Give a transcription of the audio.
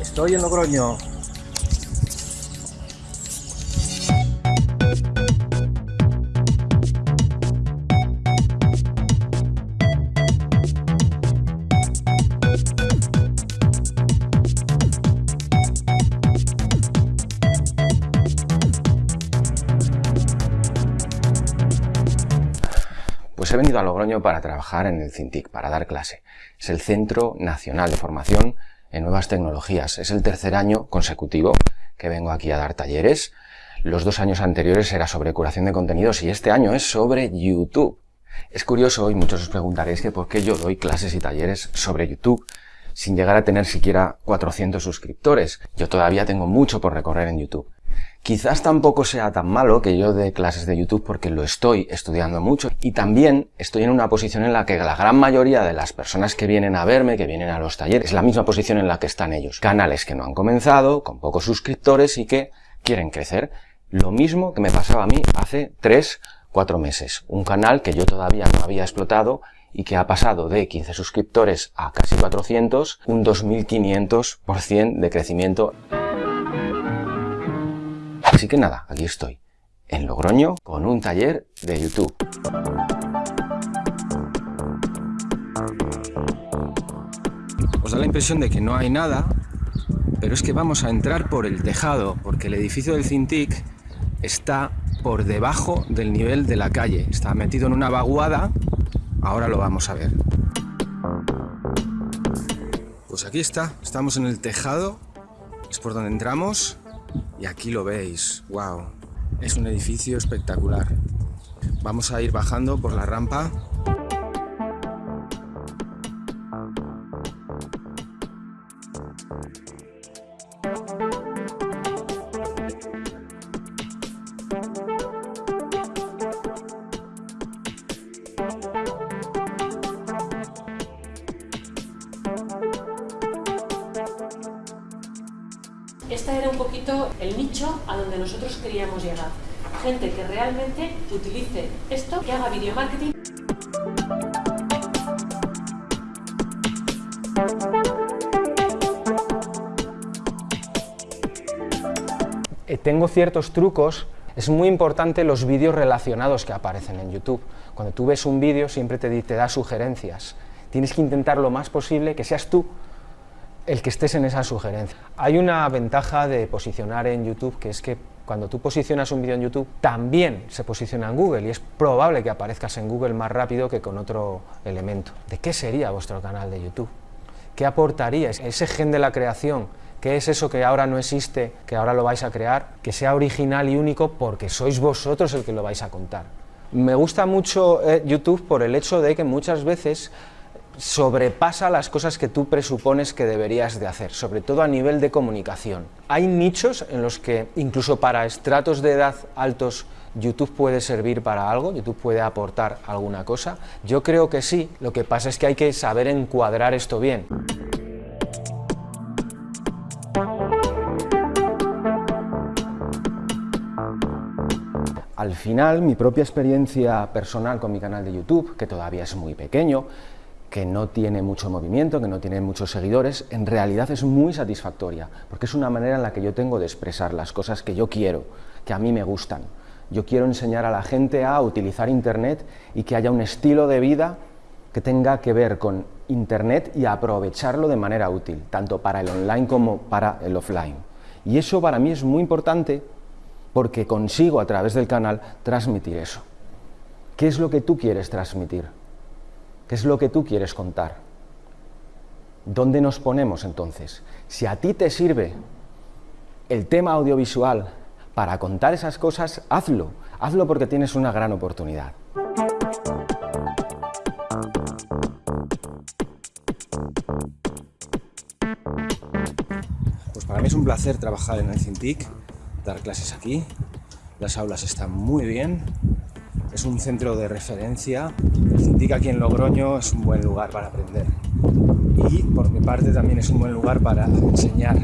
Estoy en Logroño. Pues he venido a Logroño para trabajar en el CINTIC, para dar clase. Es el Centro Nacional de Formación en Nuevas Tecnologías. Es el tercer año consecutivo que vengo aquí a dar talleres. Los dos años anteriores era sobre curación de contenidos y este año es sobre YouTube. Es curioso y muchos os preguntaréis que por qué yo doy clases y talleres sobre YouTube sin llegar a tener siquiera 400 suscriptores. Yo todavía tengo mucho por recorrer en YouTube. Quizás tampoco sea tan malo que yo dé clases de YouTube porque lo estoy estudiando mucho y también estoy en una posición en la que la gran mayoría de las personas que vienen a verme, que vienen a los talleres, es la misma posición en la que están ellos. Canales que no han comenzado, con pocos suscriptores y que quieren crecer. Lo mismo que me pasaba a mí hace 3, 4 meses. Un canal que yo todavía no había explotado y que ha pasado de 15 suscriptores a casi 400, un 2500% de crecimiento. Así que nada, aquí estoy, en Logroño, con un taller de YouTube. Os da la impresión de que no hay nada, pero es que vamos a entrar por el tejado, porque el edificio del Cintiq está por debajo del nivel de la calle. Está metido en una vaguada, ahora lo vamos a ver. Pues aquí está, estamos en el tejado, es por donde entramos y aquí lo veis, wow, es un edificio espectacular. Vamos a ir bajando por la rampa. Este era un poquito el nicho a donde nosotros queríamos llegar. Gente que realmente utilice esto, que haga video marketing. Eh, tengo ciertos trucos. Es muy importante los vídeos relacionados que aparecen en YouTube. Cuando tú ves un vídeo siempre te, te da sugerencias. Tienes que intentar lo más posible que seas tú el que estés en esa sugerencia. Hay una ventaja de posicionar en YouTube, que es que cuando tú posicionas un vídeo en YouTube, también se posiciona en Google y es probable que aparezcas en Google más rápido que con otro elemento. ¿De qué sería vuestro canal de YouTube? ¿Qué aportaría ese gen de la creación? ¿Qué es eso que ahora no existe, que ahora lo vais a crear? Que sea original y único porque sois vosotros el que lo vais a contar. Me gusta mucho eh, YouTube por el hecho de que muchas veces sobrepasa las cosas que tú presupones que deberías de hacer, sobre todo a nivel de comunicación. Hay nichos en los que, incluso para estratos de edad altos, YouTube puede servir para algo, YouTube puede aportar alguna cosa. Yo creo que sí, lo que pasa es que hay que saber encuadrar esto bien. Al final, mi propia experiencia personal con mi canal de YouTube, que todavía es muy pequeño, que no tiene mucho movimiento, que no tiene muchos seguidores, en realidad es muy satisfactoria, porque es una manera en la que yo tengo de expresar las cosas que yo quiero, que a mí me gustan. Yo quiero enseñar a la gente a utilizar Internet y que haya un estilo de vida que tenga que ver con Internet y aprovecharlo de manera útil, tanto para el online como para el offline. Y eso para mí es muy importante porque consigo a través del canal transmitir eso. ¿Qué es lo que tú quieres transmitir? ¿Qué es lo que tú quieres contar? ¿Dónde nos ponemos entonces? Si a ti te sirve el tema audiovisual para contar esas cosas, hazlo. Hazlo porque tienes una gran oportunidad. Pues para mí es un placer trabajar en el Cintiq, dar clases aquí. Las aulas están muy bien, es un centro de referencia. El CINTIC aquí en Logroño es un buen lugar para aprender. Y por mi parte también es un buen lugar para enseñar.